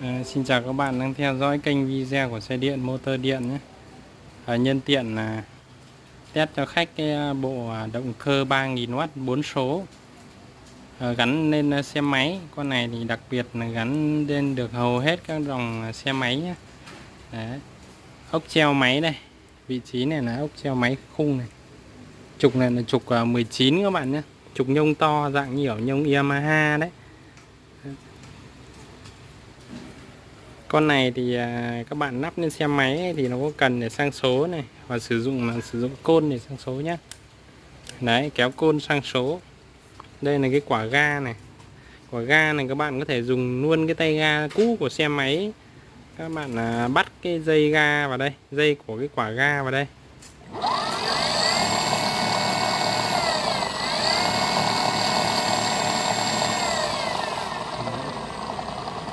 À, xin chào các bạn đang theo dõi kênh video của xe điện motor điện nhé. À, nhân tiện là test cho khách cái à, bộ à, động cơ 3000W 4 số. À, gắn lên à, xe máy. Con này thì đặc biệt là gắn lên được hầu hết các dòng xe máy nhé. Đấy. ốc treo máy đây. Vị trí này là ốc treo máy khung này. Trục này là trục 19 các bạn nhé. Trục nhông to dạng như ở nhông Yamaha đấy. Con này thì à, các bạn lắp lên xe máy thì nó có cần để sang số này và sử dụng là sử dụng côn để sang số nhé đấy, kéo côn sang số. Đây là cái quả ga này. Quả ga này các bạn có thể dùng luôn cái tay ga cũ của xe máy. Các bạn à, bắt cái dây ga vào đây, dây của cái quả ga vào đây.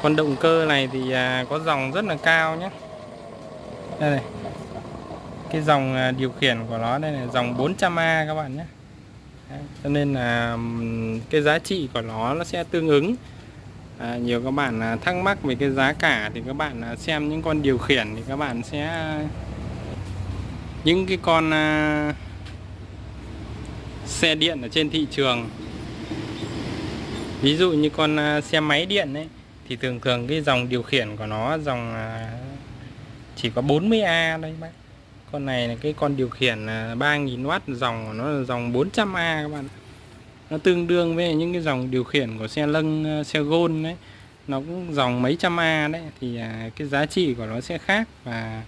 Con động cơ này thì à, có dòng rất là cao nhé. Đây này. Cái dòng à, điều khiển của nó đây là dòng 400A các bạn nhé. Đấy, cho nên là cái giá trị của nó nó sẽ tương ứng. À, nhiều các bạn à, thắc mắc về cái giá cả thì các bạn xem những con điều khiển thì các bạn sẽ những cái con xe điện ở trên thị trường. Ví dụ như con xe máy điện ấy thì thường thường cái dòng điều khiển của nó, dòng à, chỉ có 40A đây bác. Con này là cái con điều khiển à, 3.000W dòng của nó là dòng 400A các bạn. Nó tương đương với những cái dòng điều khiển của xe lân à, xe gôn đấy. Nó cũng dòng mấy trăm A đấy. Thì cái giá trị của nó sẽ khác và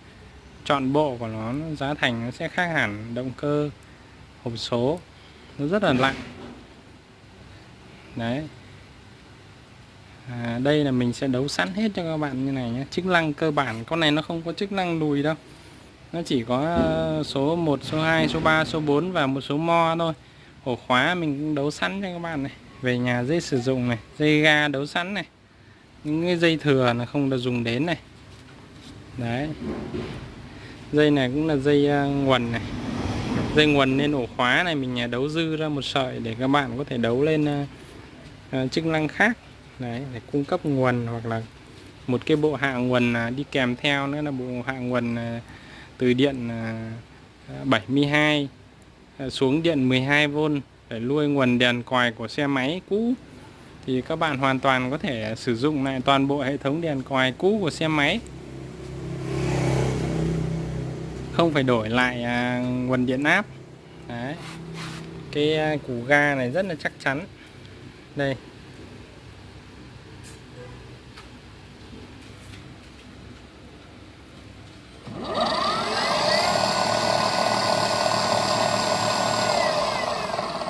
chọn bộ của nó giá thành nó sẽ khác hẳn, động cơ, hộp số. Nó rất là lạnh. Đấy à, đây là mình sẽ đấu sẵn hết cho các bạn như này nhé. Chức năng cơ bản con này nó không có chức năng lùi đâu. Nó chỉ có ờ, số 1 số 2 số 3 số 4 và một số mo thôi. Ổ khóa mình cũng đấu sẵn cho các bạn này. Về nhà dây sử dụng này dây ga đấu sẵn này. Những cái dây thừa là không được dùng đến này. Đấy. Dây này cũng là dây ờ, nguồn này. Dây nguồn lên ổ khóa này mình ờ, đấu dư ra một sợi để các bạn có thể đấu lên chức năng khác đấy, để cung cấp nguồn hoặc là một cái bộ hạ nguồn à, đi kèm theo nữa là bộ hạ nguồn à, từ điện à, 72 xuống điện 12V để nuôi nguồn đèn còi của xe máy cũ. Thì các bạn hoàn toàn có thể sử dụng lại toàn bộ hệ thống đèn còi cũ của xe máy. Không phải đổi lại nguồn điện áp. Đấy. cái củ ga này rất là chắc chắn. Đây.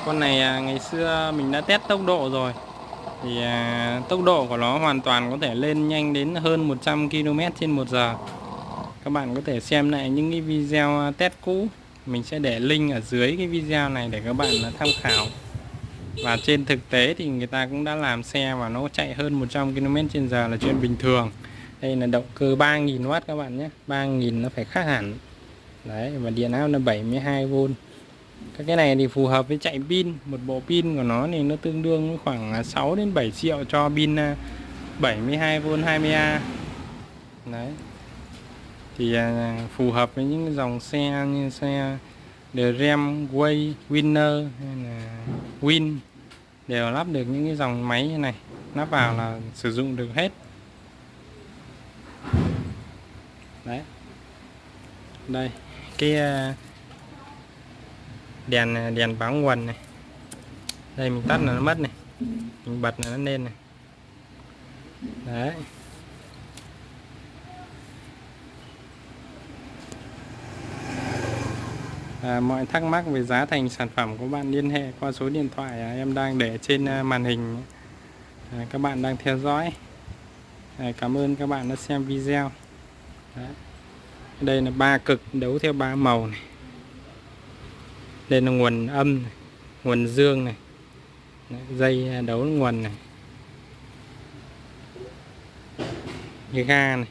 Con này à, ngày xưa mình đã test tốc độ rồi. Thì à, tốc độ của nó hoàn toàn có thể lên nhanh đến hơn 100 km trên 1 giờ. Các bạn có thể xem lại những cái video à, test cũ. Mình sẽ để link ở dưới cái video này để các bạn à, tham khảo. Và trên thực tế thì người ta cũng đã làm xe và nó chạy hơn 100 km trên giờ là chuyện bình thường. Đây là động cơ 3.000W các bạn nhé. 3.000 nó phải khác hẳn. Đấy và điện áp là 72V các cái này thì phù hợp với chạy pin một bộ pin của nó thì nó tương đương với khoảng à, 6 đến 7 triệu cho pin à, 72V 20A đấy. Thì à, phù hợp với những dòng xe như xe Dram, Way, Winner hay là Win đều lắp được những cái dòng máy như này lắp vào là sử dụng được hết. Đấy. Đây cái đèn đèn báo nguồn này. Đây mình tắt là nó mất này. Mình bật là nó lên này. Đấy. À, mọi thắc mắc về giá thành sản phẩm của bạn liên hệ qua số điện thoại à, em đang để trên à, màn hình. À, các bạn đang theo dõi. À, cảm ơn các bạn đã xem video. Đấy. đây là ba cực đấu theo ba màu này đây là nguồn âm này, nguồn dương này dây đấu nguồn này. Như ga này.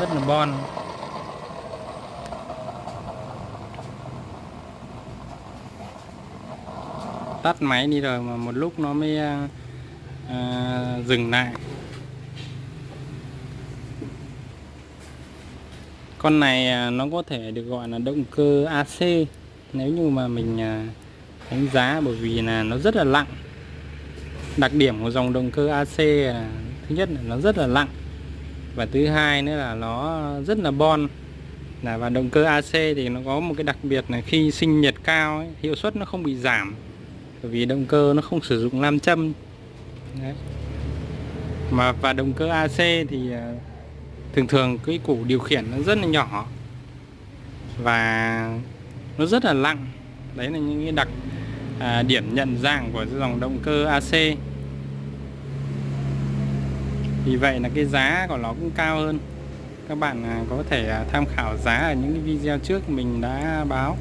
Rất là bon. Tắt máy đi rồi mà một lúc nó mới à, dừng lại. Con này ờ, nó có thể được gọi là động cơ AC nếu như mà mình đánh giá bởi vì là nó rất là lặng. đặc điểm của dòng động cơ AC là thứ nhất là nó rất là lặng và thứ hai nữa là nó rất là bon. Là và động cơ AC thì nó có một cái đặc biệt là khi sinh nhiệt cao ấy, hiệu suất nó không bị giảm bởi vì động cơ nó không sử dụng nam châm. Đấy. mà và động cơ AC thì à, thường thường cái củ điều khiển nó rất là nhỏ và nó rất là lặng, đấy là những cái đặc à, điểm nhận dạng của dòng động cơ AC vì vậy là cái giá của nó cũng cao hơn. Các bạn à, có thể à, tham khảo giá ở những cái video trước mình đã báo.